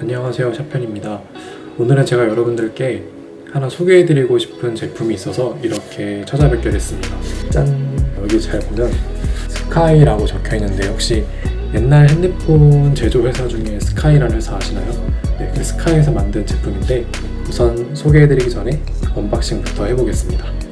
안녕하세요 샤편입니다 오늘은 제가 여러분들께 하나 소개해드리고 싶은 제품이 있어서 이렇게 찾아뵙게 됐습니다 짠! 여기 잘 보면 스카이라고 적혀있는데 혹시 옛날 핸드폰 제조 회사 중에 스카이라는 회사 아시나요? 네, 그 스카이에서 만든 제품인데 우선 소개해드리기 전에 unboxing부터 해보겠습니다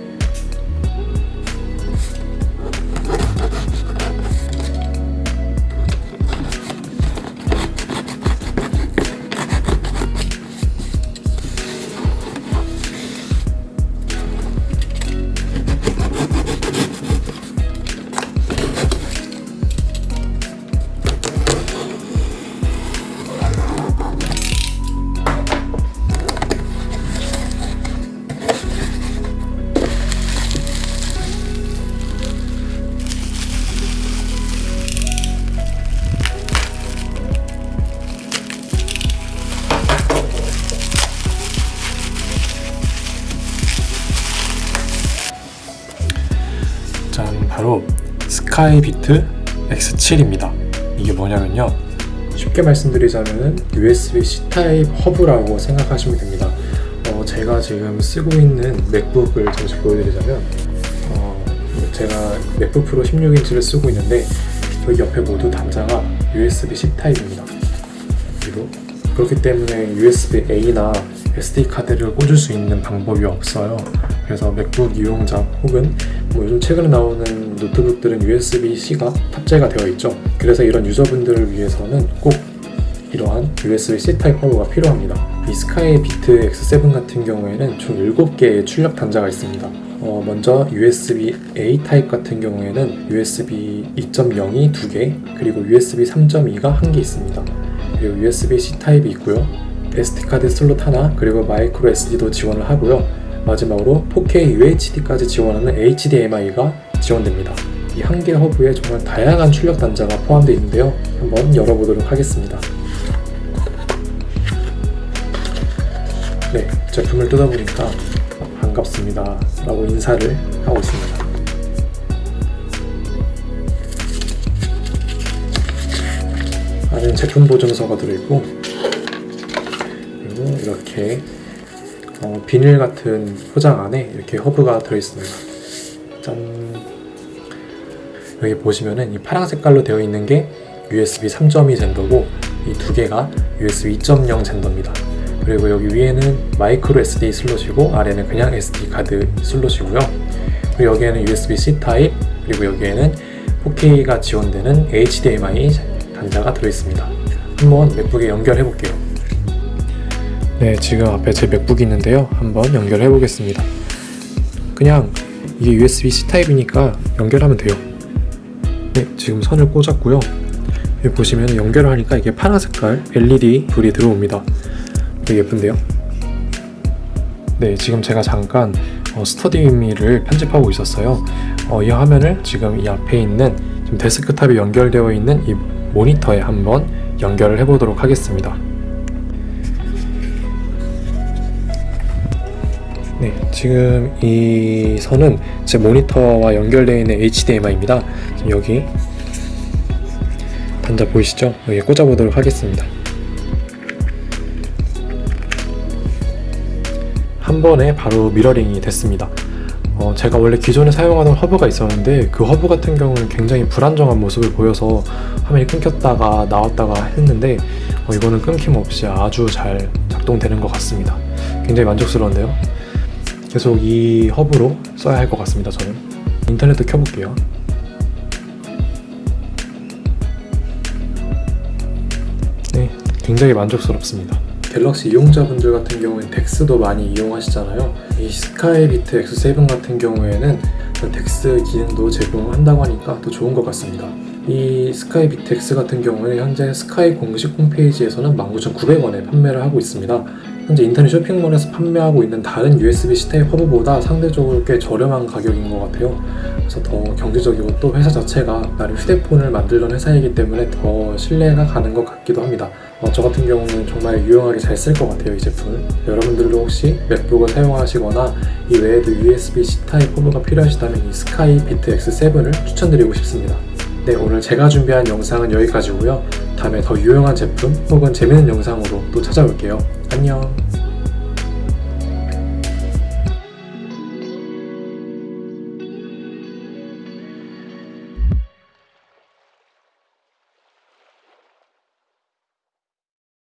바로 스카이비트 X7입니다. 이게 뭐냐면요. 쉽게 말씀드리자면 USB-C 타입 허브라고 생각하시면 됩니다. 어, 제가 지금 쓰고 있는 맥북을 잠시 보여드리자면 어, 제가 맥북 프로 16인치를 쓰고 있는데 여기 옆에 모두 단자가 USB-C 타입입니다. 그리고 그렇기 때문에 USB-A나 SD카드를 꽂을 수 있는 방법이 없어요. 그래서 맥북 이용자 혹은 뭐 요즘 최근에 나오는 노트북들은 USB-C가 탑재가 되어 있죠. 그래서 이런 유저분들을 위해서는 꼭 이러한 USB-C 타입 허브가 필요합니다. 이 스카이 비트 X7 같은 경우에는 총 7개의 출력 단자가 있습니다. 어, 먼저 USB-A 타입 같은 경우에는 USB 2.0이 2개 그리고 USB 3.2가 1개 있습니다. 그리고 USB-C 타입이 있고요 SD카드 슬롯 하나 그리고 마이크로 SD도 지원을 하고요. 마지막으로 4K UHD까지 지원하는 HDMI가 지원됩니다. 이 한 개 허브에 정말 다양한 출력 단자가 포함되어 있는데요. 한번 열어보도록 하겠습니다. 네 제품을 뜯어보니까 반갑습니다. 라고 인사를 하고 있습니다. 안에 제품 보증서가 들어있고 이렇게 어, 비닐 같은 포장 안에 이렇게 허브가 들어있습니다. 짠. 여기 보시면은 이 파란 색깔로 되어 있는 게 USB 3.2 젠더고 이 두 개가 USB 2.0 젠더입니다. 그리고 여기 위에는 마이크로 SD 슬롯이고 아래는 그냥 SD 카드 슬롯이고요. 그리고 여기에는 USB-C 타입 그리고 여기에는 4K가 지원되는 HDMI 단자가 들어있습니다. 한번 맥북에 연결해 볼게요 네 지금 앞에 제 맥북이 있는데요. 한번 연결해 보겠습니다. 그냥 이게 USB-C 타입이니까 연결하면 돼요. 네 지금 선을 꽂았고요. 여기 보시면 연결을 하니까 이게 파란 색깔 LED 불이 들어옵니다. 되게 예쁜데요? 네 지금 제가 잠깐 어, 스터디미를 편집하고 있었어요. 어, 이 화면을 지금 이 앞에 있는 지금 데스크탑이 연결되어 있는 이 모니터에 한번 연결을 해 보도록 하겠습니다 네, 지금 이 선은 제 모니터와 연결되어 있는 HDMI입니다. 여기 단자 보이시죠? 여기 꽂아보도록 하겠습니다. 한 번에 바로 mirroring이 됐습니다. 어, 제가 원래 기존에 사용하던 허브가 있었는데 그 허브 같은 경우는 굉장히 불안정한 모습을 보여서 화면이 끊겼다가 나왔다가 했는데 어, 이거는 끊김없이 아주 잘 작동되는 것 같습니다. 굉장히 만족스러운데요. 계속 이 허브로 써야 할 것 같습니다 저는. 인터넷도 켜볼게요. 네 굉장히 만족스럽습니다. 갤럭시 이용자분들 같은 경우엔 덱스도 많이 이용하시잖아요. 이 스카이비트 X7 같은 경우에는 덱스 기능도 제공한다고 하니까 더 좋은 것 같습니다. 이 스카이비트 X 같은 경우는 현재 스카이 공식 홈페이지에서는 19,900원에 판매를 하고 있습니다 현재 인터넷 쇼핑몰에서 판매하고 있는 다른 USB-C 허브보다 상대적으로 꽤 저렴한 가격인 것 같아요. 그래서 더 경제적이고 또 회사 자체가 나름 휴대폰을 만들던 회사이기 때문에 더 신뢰가 가는 것 같기도 합니다. 어, 저 같은 경우는 정말 유용하게 잘 쓸 것 같아요 이 제품을. 여러분들도 혹시 맥북을 사용하시거나 이 외에도 USB-C 타입 허브가 필요하시다면 이 스카이 비트 X7을 추천드리고 싶습니다. 네 오늘 제가 준비한 영상은 여기까지고요. 다음에 더 유용한 제품 혹은 재밌는 영상으로 또 찾아올게요. 안녕.